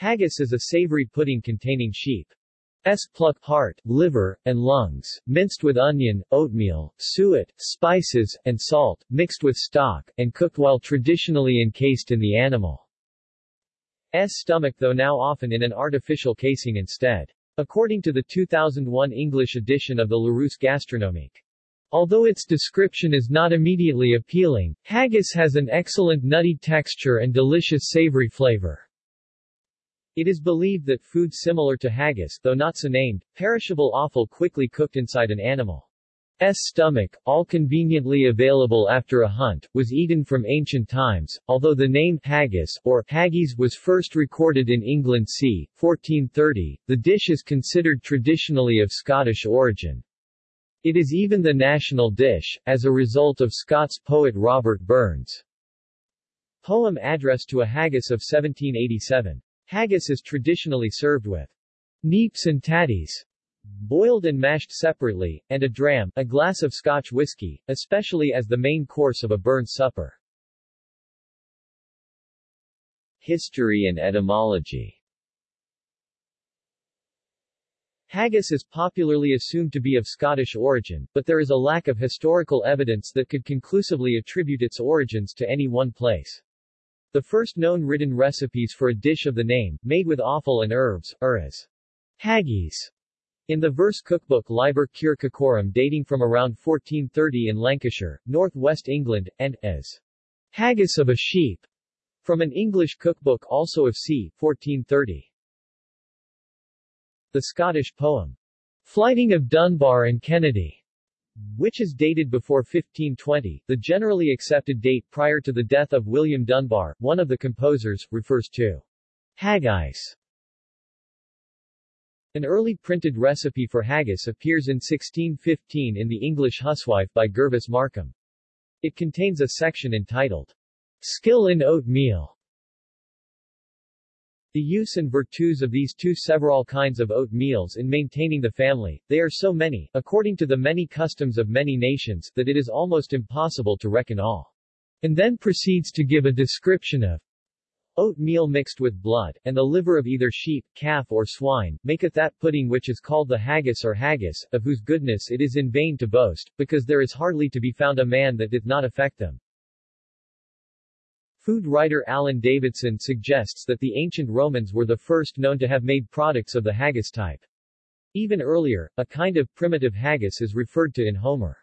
Haggis is a savory pudding containing sheep's pluck, heart, liver, and lungs, minced with onion, oatmeal, suet, spices, and salt, mixed with stock, and cooked while traditionally encased in the animal's stomach though now often in an artificial casing instead. According to the 2001 English edition of the Larousse Gastronomique. Although its description is not immediately appealing, haggis has an excellent nutty texture and delicious savory flavor. It is believed that food similar to haggis, though not so named, perishable offal quickly cooked inside an animal's stomach, all conveniently available after a hunt, was eaten from ancient times, although the name haggis or haggis was first recorded in England c. 1430, the dish is considered traditionally of Scottish origin. It is even the national dish, as a result of Scots poet Robert Burns' poem Address to a Haggis of 1787. Haggis is traditionally served with neeps and tatties, boiled and mashed separately, and a dram, a glass of Scotch whisky, especially as the main course of a Burns supper. History and etymology Haggis is popularly assumed to be of Scottish origin, but there is a lack of historical evidence that could conclusively attribute its origins to any one place. The first known written recipes for a dish of the name, made with offal and herbs, are as haggis in the verse cookbook Liber Cure Cocorum dating from around 1430 in Lancashire, north-west England, and as haggis of a sheep from an English cookbook also of c. 1430. The Scottish poem Flyting of Dunbar and Kennedy which is dated before 1520, the generally accepted date prior to the death of William Dunbar, one of the composers, refers to haggis. An early printed recipe for haggis appears in 1615 in the English Huswife by Gervase Markham. It contains a section entitled Skill in Oatmeal, the use and virtues of these two several kinds of oat meals in maintaining the family, they are so many, according to the many customs of many nations, that it is almost impossible to reckon all. And then proceeds to give a description of oatmeal mixed with blood, and the liver of either sheep, calf or swine, maketh that pudding which is called the haggis or haggis, of whose goodness it is in vain to boast, because there is hardly to be found a man that doth not affect them. Food writer Alan Davidson suggests that the ancient Romans were the first known to have made products of the haggis type. Even earlier, a kind of primitive haggis is referred to in Homer.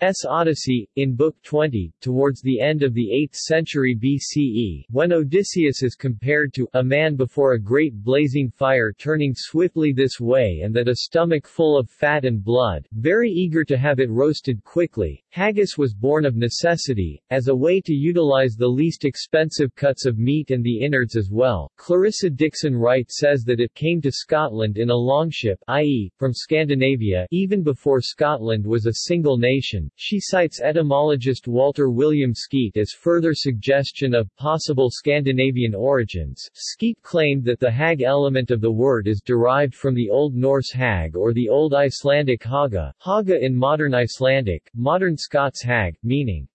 S. Odyssey, in Book 20, towards the end of the 8th century BCE, when Odysseus is compared to a man before a great blazing fire turning swiftly this way and that a stomach full of fat and blood, very eager to have it roasted quickly, haggis was born of necessity, as a way to utilize the least expensive cuts of meat and the innards as well. Clarissa Dickson Wright says that it came to Scotland in a longship i.e., from Scandinavia even before Scotland was a single nation, she cites etymologist Walter William Skeat as further suggestion of possible Scandinavian origins. Skeat claimed that the hag element of the word is derived from the Old Norse hag or the Old Icelandic haga, haga in modern Icelandic, modern Scots hag, meaning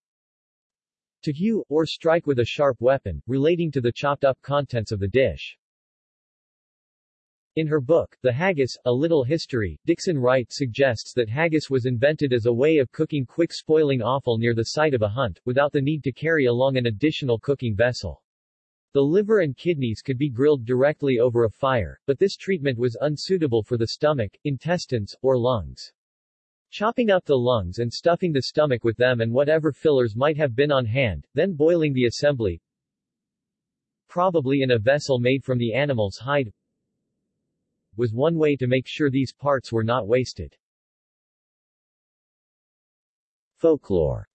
to hew, or strike with a sharp weapon, relating to the chopped-up contents of the dish. In her book, The Haggis, A Little History, Dickson Wright suggests that haggis was invented as a way of cooking quick spoiling offal near the site of a hunt, without the need to carry along an additional cooking vessel. The liver and kidneys could be grilled directly over a fire, but this treatment was unsuitable for the stomach, intestines, or lungs. Chopping up the lungs and stuffing the stomach with them and whatever fillers might have been on hand, then boiling the assembly, probably in a vessel made from the animal's hide, was one way to make sure these parts were not wasted. Folklore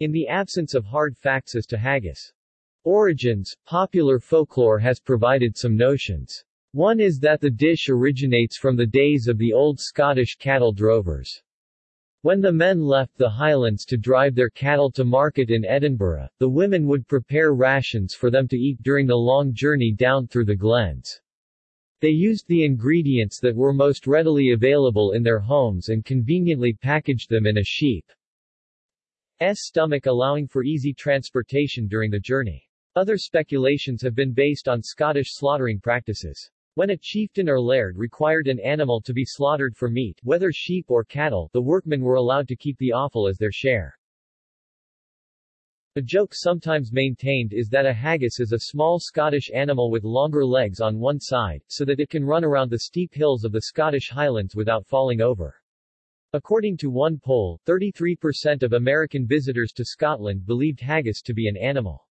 In the absence of hard facts as to haggis origins, popular folklore has provided some notions. One is that the dish originates from the days of the old Scottish cattle drovers. When the men left the highlands to drive their cattle to market in Edinburgh, the women would prepare rations for them to eat during the long journey down through the glens. They used the ingredients that were most readily available in their homes and conveniently packaged them in a sheep's stomach allowing for easy transportation during the journey. Other speculations have been based on Scottish slaughtering practices. When a chieftain or laird required an animal to be slaughtered for meat, whether sheep or cattle, the workmen were allowed to keep the offal as their share. A joke sometimes maintained is that a haggis is a small Scottish animal with longer legs on one side, so that it can run around the steep hills of the Scottish Highlands without falling over. According to one poll, 33% of American visitors to Scotland believed haggis to be an animal.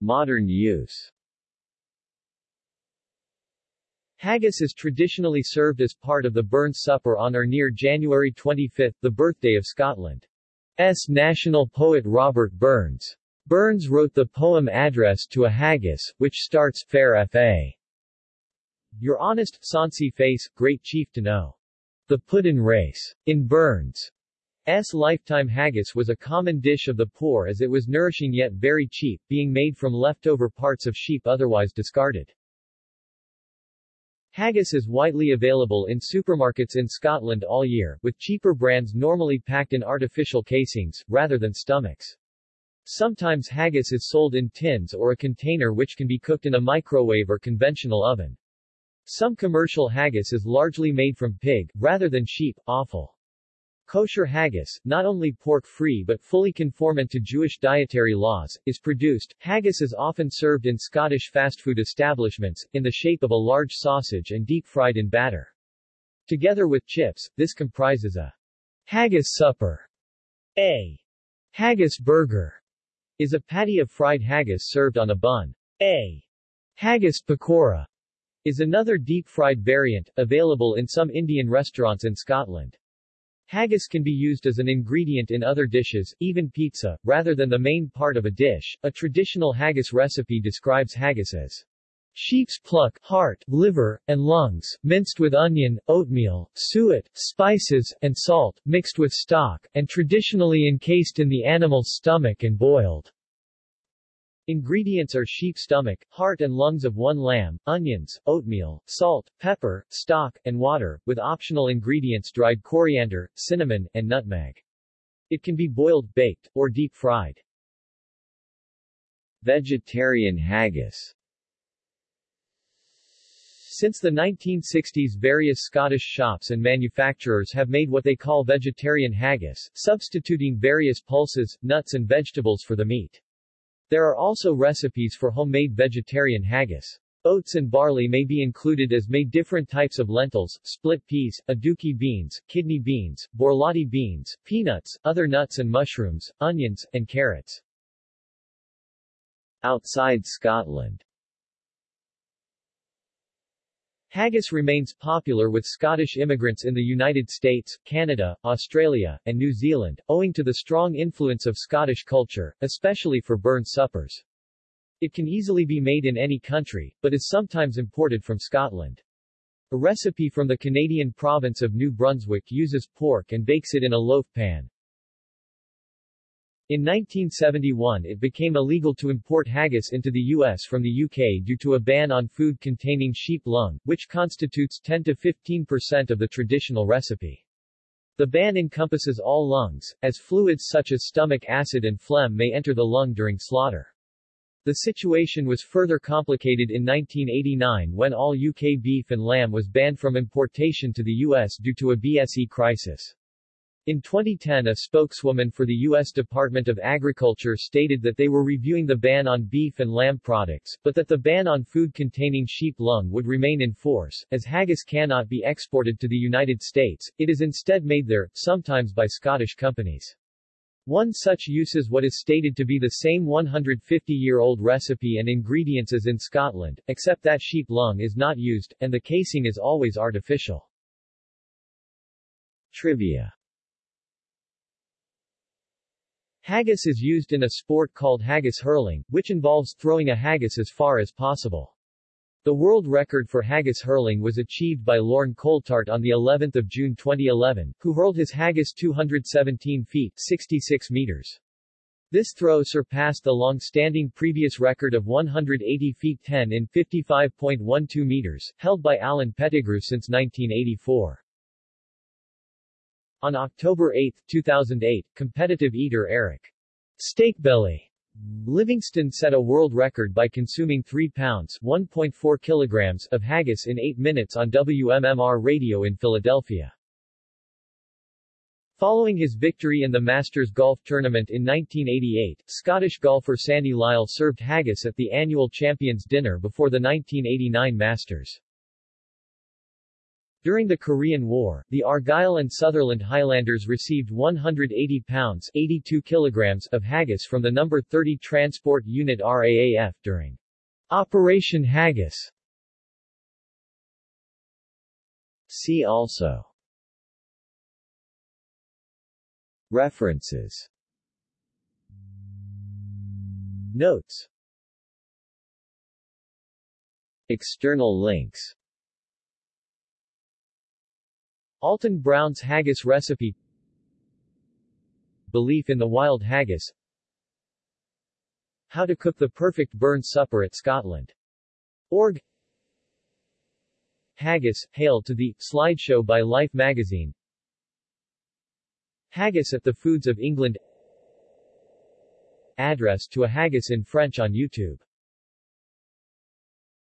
Modern use Haggis is traditionally served as part of the Burns Supper on or near January 25, the birthday of Scotland's national poet Robert Burns. Burns wrote the poem Address to a Haggis, which starts, Fair F.A. Your honest, sonsy face, great chief to know. The Puddin' Race. In Burns' lifetime haggis was a common dish of the poor as it was nourishing yet very cheap, being made from leftover parts of sheep otherwise discarded. Haggis is widely available in supermarkets in Scotland all year, with cheaper brands normally packed in artificial casings, rather than stomachs. Sometimes haggis is sold in tins or a container which can be cooked in a microwave or conventional oven. Some commercial haggis is largely made from pig, rather than sheep, offal. Kosher haggis, not only pork-free but fully conformant to Jewish dietary laws, is produced. Haggis is often served in Scottish fast food establishments, in the shape of a large sausage and deep-fried in batter. Together with chips, this comprises a haggis supper. A haggis burger is a patty of fried haggis served on a bun. A haggis pakora is another deep-fried variant, available in some Indian restaurants in Scotland. Haggis can be used as an ingredient in other dishes, even pizza, rather than the main part of a dish. A traditional haggis recipe describes haggis as sheep's pluck, heart, liver, and lungs, minced with onion, oatmeal, suet, spices, and salt, mixed with stock, and traditionally encased in the animal's stomach and boiled. Ingredients are sheep stomach, heart and lungs of one lamb, onions, oatmeal, salt, pepper, stock, and water, with optional ingredients dried coriander, cinnamon, and nutmeg. It can be boiled, baked, or deep-fried. Vegetarian haggis Since the 1960s various Scottish shops and manufacturers have made what they call vegetarian haggis, substituting various pulses, nuts and vegetables for the meat. There are also recipes for homemade vegetarian haggis. Oats and barley may be included as may different types of lentils, split peas, aduki beans, kidney beans, borlotti beans, peanuts, other nuts and mushrooms, onions, and carrots. Outside Scotland Haggis remains popular with Scottish immigrants in the United States, Canada, Australia, and New Zealand, owing to the strong influence of Scottish culture, especially for Burns suppers. It can easily be made in any country, but is sometimes imported from Scotland. A recipe from the Canadian province of New Brunswick uses pork and bakes it in a loaf pan. In 1971 it became illegal to import haggis into the U.S. from the UK due to a ban on food containing sheep lung, which constitutes 10 to 15 percent of the traditional recipe. The ban encompasses all lungs, as fluids such as stomach acid and phlegm may enter the lung during slaughter. The situation was further complicated in 1989 when all UK beef and lamb was banned from importation to the U.S. due to a BSE crisis. In 2010 a spokeswoman for the U.S. Department of Agriculture stated that they were reviewing the ban on beef and lamb products, but that the ban on food containing sheep lung would remain in force, as haggis cannot be exported to the United States, it is instead made there, sometimes by Scottish companies. One such use is what is stated to be the same 150-year-old recipe and ingredients as in Scotland, except that sheep lung is not used, and the casing is always artificial. Trivia Haggis is used in a sport called haggis hurling, which involves throwing a haggis as far as possible. The world record for haggis hurling was achieved by Lorne Coulthart on the 11th of June 2011, who hurled his haggis 217 feet 66 meters. This throw surpassed the long-standing previous record of 180 feet 10 in 55.12 meters, held by Alan Pettigrew since 1984. On October 8, 2008, competitive eater Eric Steakbellie Livingston set a world record by consuming 3 pounds 1.4 kilograms of haggis in 8 minutes on WMMR radio in Philadelphia. Following his victory in the Masters Golf Tournament in 1988, Scottish golfer Sandy Lyle served haggis at the annual Champions Dinner before the 1989 Masters. During the Korean War, the Argyll and Sutherland Highlanders received 180 pounds 82 kilograms of haggis from the No. 30 Transport Unit RAAF during Operation Haggis. See also References Notes External links Alton Brown's haggis recipe. Belief in the wild haggis. How to cook the perfect burn supper at Scotland. Org. Haggis, Hail to the slideshow by Life magazine. Haggis at the Foods of England. Address to a haggis in French on YouTube